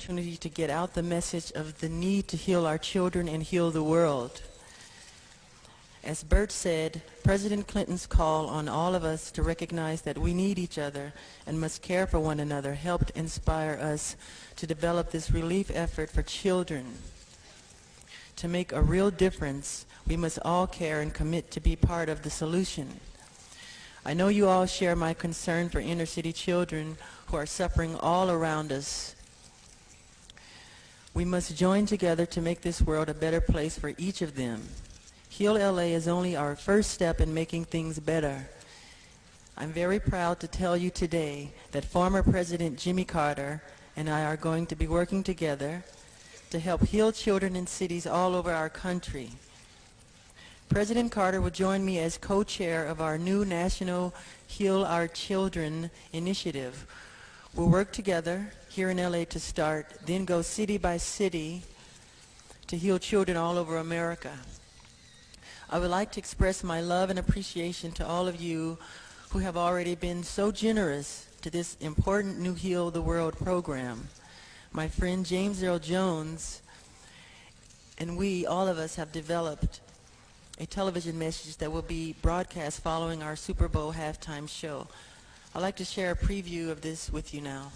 opportunity to get out the message of the need to heal our children and heal the world. As Bert said, President Clinton's call on all of us to recognize that we need each other and must care for one another helped inspire us to develop this relief effort for children. To make a real difference, we must all care and commit to be part of the solution. I know you all share my concern for inner city children who are suffering all around us. We must join together to make this world a better place for each of them. Heal LA is only our first step in making things better. I'm very proud to tell you today that former President Jimmy Carter and I are going to be working together to help heal children in cities all over our country. President Carter will join me as co-chair of our new National Heal Our Children initiative. We'll work together here in LA to start, then go city by city to heal children all over America. I would like to express my love and appreciation to all of you who have already been so generous to this important New Heal the World program. My friend James Earl Jones and we, all of us, have developed a television message that will be broadcast following our Super Bowl halftime show. I'd like to share a preview of this with you now.